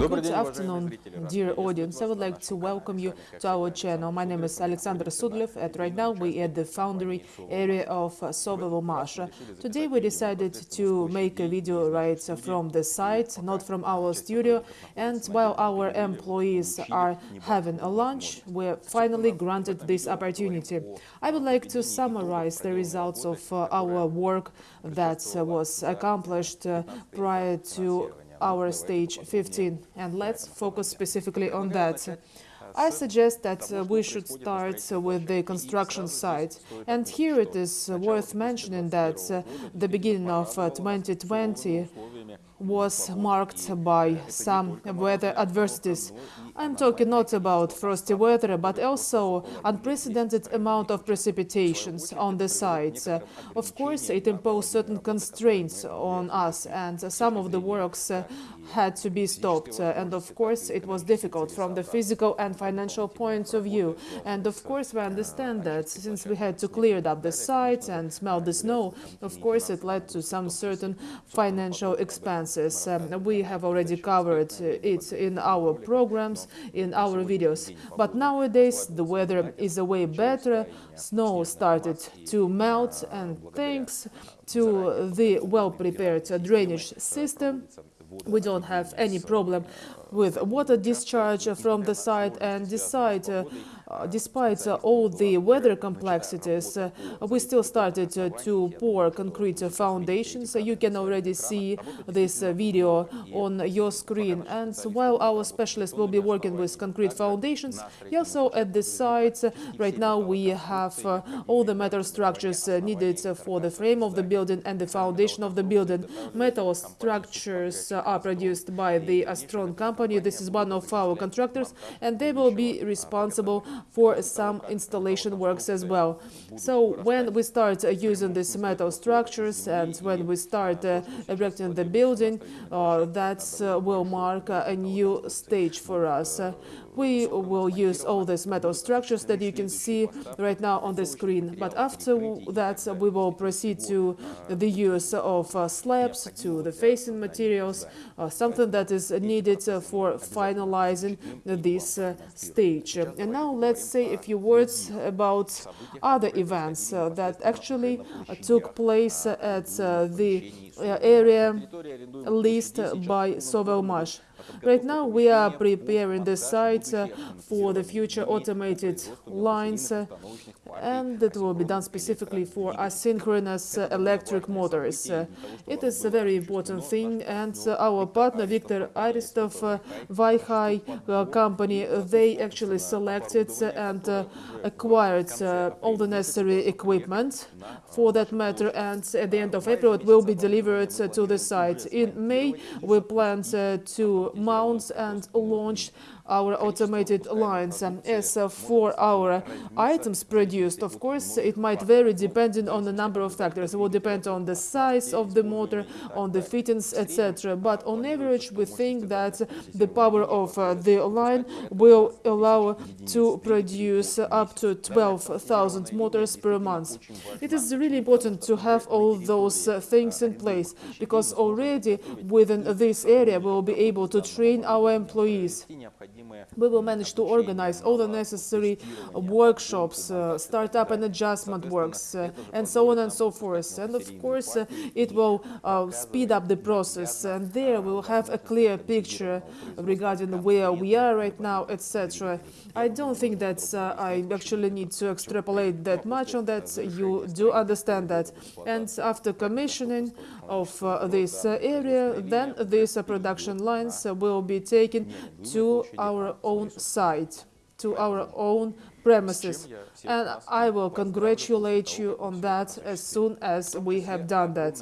Good afternoon, dear audience. I would like to welcome you to our channel. My name is Alexander Sudlev, and right now we are at the foundry area of Sovelmash. Today we decided to make a video right from the site, not from our studio, and while our employees are having a lunch, we're finally granted this opportunity. I would like to summarize the results of our work that was accomplished prior to our stage 15, and let's focus specifically on that. I suggest that uh, we should start uh, with the construction site. And here it is worth mentioning that uh, the beginning of 2020 was marked by some weather adversities. I'm talking not about frosty weather, but also unprecedented amount of precipitations on the sites. Of course, it imposed certain constraints on us, and some of the works uh, had to be stopped. Uh, and of course, it was difficult from the physical and financial points of view. And of course, we understand that since we had to clear up the site and melt the snow, of course, it led to some certain financial expenses. Um, we have already covered uh, it in our programs, in our videos. But nowadays, the weather is a way better, snow started to melt, and thanks to the well-prepared drainage system, we don't have any problem with water discharge from the site and decide uh, uh, despite uh, all the weather complexities, uh, we still started to pour concrete foundations. You can already see this video on your screen. And while our specialists will be working with concrete foundations, also at the site, right now we have all the metal structures needed for the frame of the building and the foundation of the building. Metal structures are produced by the Astron company. This is one of our contractors, and they will be responsible for some installation works as well. So when we start uh, using these metal structures and when we start uh, erecting the building, uh, that will mark a new stage for us. We will use all these metal structures that you can see right now on the screen. But after that, we will proceed to the use of uh, slabs, to the facing materials, uh, something that is needed uh, for finalizing this stage. And now let's say a few words about other events that actually took place at the area leased by Sovelmash. Right now, we are preparing the site uh, for the future automated lines, uh, and it will be done specifically for asynchronous uh, electric motors. It is a very important thing, and our partner, Viktor Aristov, uh, Vaihai company, they actually selected and acquired all the necessary equipment for that matter, and at the end of April, it will be delivered to the site. In May, we plan to mount and launch our automated lines. As for our items produced, of course, it might vary depending on the number of factors. It will depend on the size of the motor, on the fittings, etc. But on average, we think that the power of uh, the line will allow to produce up to 12,000 motors per month. It is really important to have all those uh, things in place because already within this area we will be able to train our employees we will manage to organize all the necessary workshops, uh, startup and adjustment works, uh, and so on and so forth. And of course, uh, it will uh, speed up the process. And there we will have a clear picture regarding where we are right now, etc. I don't think that uh, I actually need to extrapolate that much on that. You do understand that. And after commissioning of uh, this area, then these production lines will be taken to our own site, to our own premises. And I will congratulate you on that as soon as we have done that.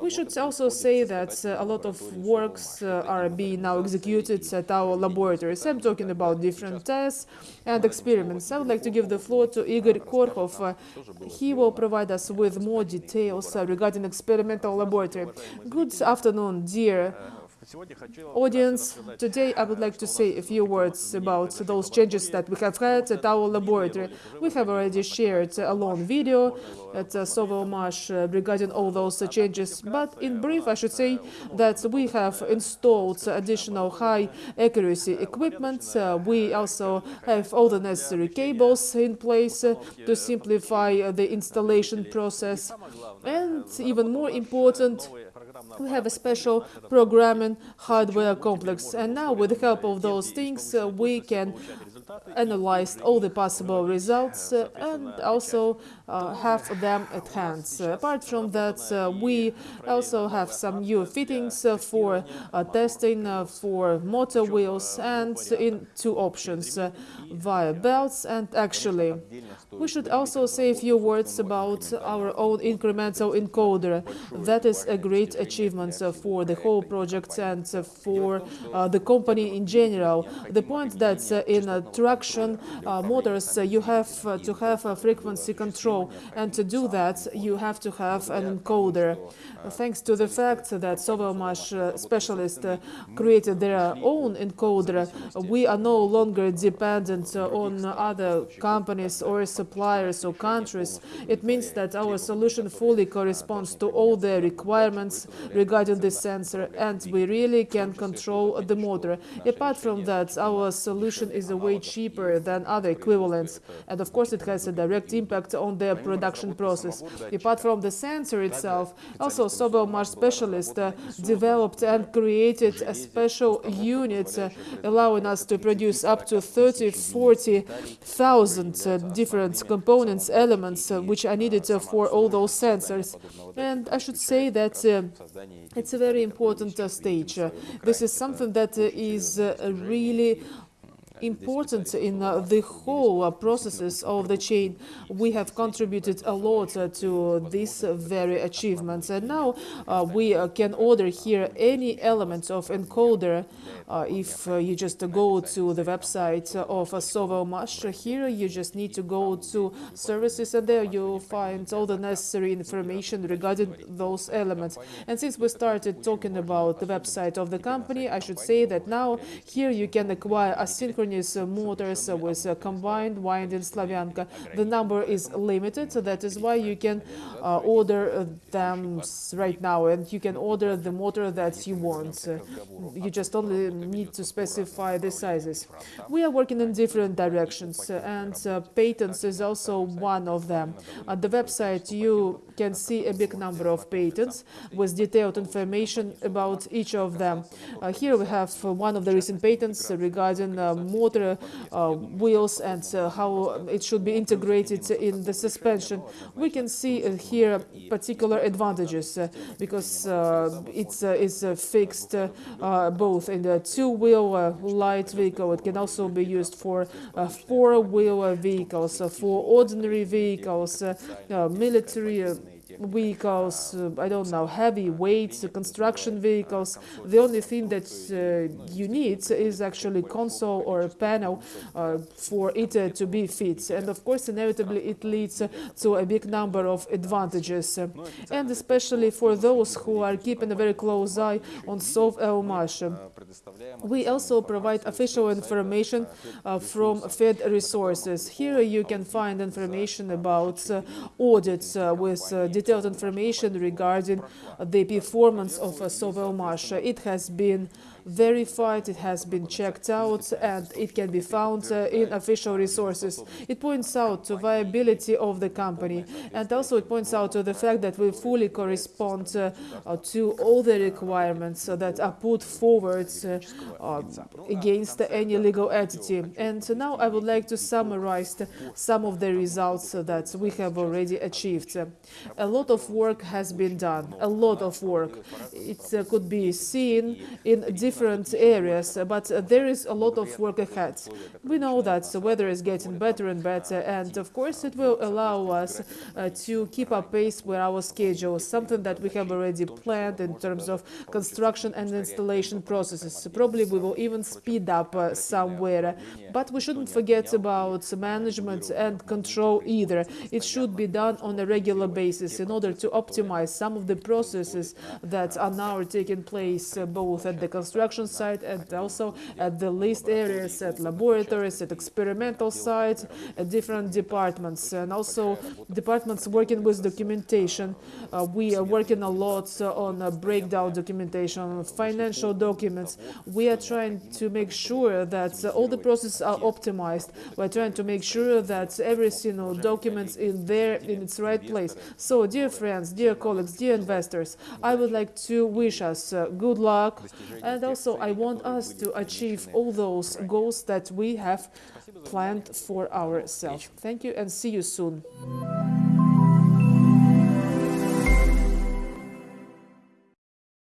We should also say that uh, a lot of works uh, are being now executed at our laboratories. I'm talking about different tests and experiments. I would like to give the floor to Igor Korkhov. Uh, he will provide us with more details uh, regarding experimental laboratory. Good afternoon, dear Audience, today I would like to say a few words about those changes that we have had at our laboratory. We have already shared a long video at Sovelmash regarding all those changes, but in brief I should say that we have installed additional high accuracy equipment. We also have all the necessary cables in place to simplify the installation process. And even more important, we have a special programming hardware complex. And now, with the help of those things, uh, we can analyze all the possible results uh, and also uh, have them at hand. apart from that, uh, we also have some new fittings uh, for uh, testing for motor wheels and in two options, via belts and actually. We should also say a few words about our own incremental encoder. That is a great achievement for the whole project and for the company in general. The point that in traction uh, motors uh, you have uh, to have a frequency control and to do that you have to have an encoder. Thanks to the fact that Sovelmash specialists created their own encoder, we are no longer dependent on other companies or suppliers or countries. It means that our solution fully corresponds to all the requirements regarding the sensor and we really can control the motor. Apart from that, our solution is a way cheaper than other equivalents and of course it has a direct impact on the production process. Apart from the sensor itself, also Sovelmash specialists uh, developed and created a special unit uh, allowing us to produce up to 30, 40,000 uh, different components, elements uh, which are needed uh, for all those sensors. And I should say that uh, it's a very important stage. this is something that is really important in uh, the whole uh, processes of the chain. Uh, uh, uh, we have contributed a lot uh, to these very achievements. And now we can order here any element of encoder if you just go to the website of Sovelmash. Here you just need to go to services and there you'll find all the necessary information regarding those elements. And since we started talking about the website of the company, I should say that now here you can acquire a asynchronous synchronous motors with combined winding Slavyanka. The number is limited, so that is why you can uh, order them right now, and you can order the motor that you want. You just only need to specify the sizes. We are working in different directions, and uh, patents is also one of them. At the website, you can see a big number of patents with detailed information about each of them. Uh, here we have one of the recent patents regarding uh, motor uh, wheels and uh, how it should be integrated in the suspension. We can see uh, here particular advantages uh, because uh, it's, uh, it's fixed both in the two-wheel light vehicle. It can also be used for four-wheel vehicles, for ordinary vehicles, military vehicles, uh, I don't know, heavy weights, construction vehicles. The only thing that uh, you need is actually console or a panel uh, for it to be fit. And of course, inevitably, it leads to a big number of advantages. And especially for those who are keeping a very close eye on Sovelmash. We also provide official information uh, from Fed resources. Here you can find information about uh, audits uh, with detailed information regarding the performance of Sovelmash. It has been verified, it has been checked out, and it can be found uh, in official resources. It points out to viability of the company, and also it points out to the fact that we fully correspond uh, uh, to all the requirements that are put forward against any legal entity. And now I would like to summarize some of the results that we have already achieved. A lot of work has been done, a lot of work. It could be seen in different different areas, but there is a lot of work ahead. We know that the weather is getting better and better, and of course it will allow us uh, to keep up pace with our schedule, something that we have already planned in terms of construction and installation processes. Probably we will even speed up uh, somewhere, but we shouldn't forget about management and control either. It should be done on a regular basis in order to optimize some of the processes that are now taking place uh, both at the construction site and also at the leased areas, at laboratories, at experimental sites, at different departments, and also departments working with documentation. Uh, we are working a lot uh, on uh, breakdown documentation, financial documents. We are trying to make sure that uh, all the processes are optimized. We're trying to make sure that every single document in there in its right place. So, dear friends, dear colleagues, dear investors, I would like to wish us uh, good luck, and also I want us to achieve all those goals that we have planned for ourselves. Thank you, and see you soon.